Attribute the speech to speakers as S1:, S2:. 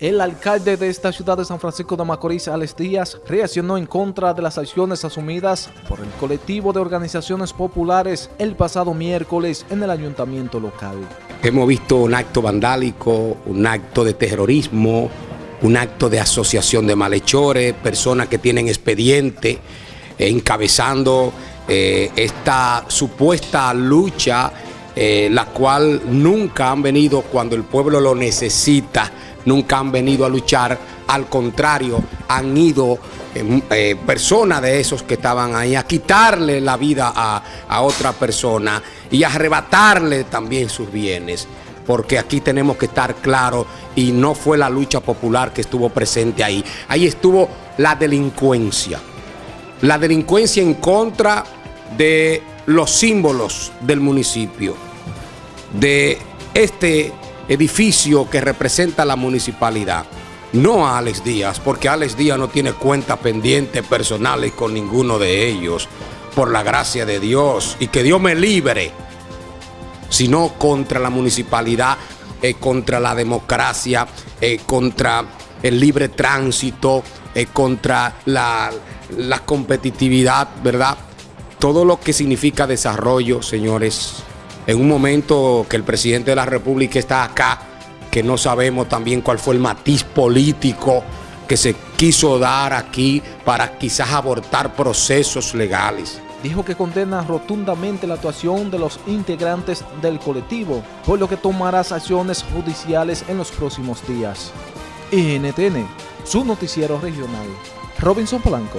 S1: El alcalde de esta ciudad de San Francisco de Macorís, Alex Díaz, reaccionó en contra de las acciones asumidas por el colectivo de organizaciones populares el pasado miércoles en el ayuntamiento local.
S2: Hemos visto un acto vandálico, un acto de terrorismo, un acto de asociación de malhechores, personas que tienen expediente eh, encabezando eh, esta supuesta lucha, eh, la cual nunca han venido cuando el pueblo lo necesita nunca han venido a luchar, al contrario, han ido eh, eh, personas de esos que estaban ahí a quitarle la vida a, a otra persona y a arrebatarle también sus bienes porque aquí tenemos que estar claros y no fue la lucha popular que estuvo presente ahí. Ahí estuvo la delincuencia. La delincuencia en contra de los símbolos del municipio, de este edificio que representa la municipalidad. No a Alex Díaz, porque Alex Díaz no tiene cuentas pendientes personales con ninguno de ellos, por la gracia de Dios, y que Dios me libre, sino contra la municipalidad, eh, contra la democracia, eh, contra el libre tránsito, eh, contra la, la competitividad, ¿verdad? Todo lo que significa desarrollo, señores, en un momento que el presidente de la República está acá, que no sabemos también cuál fue el matiz político que se quiso dar aquí para quizás abortar procesos legales.
S1: Dijo que condena rotundamente la actuación de los integrantes del colectivo, por lo que tomará acciones judiciales en los próximos días. NTN, su noticiero regional. Robinson Blanco.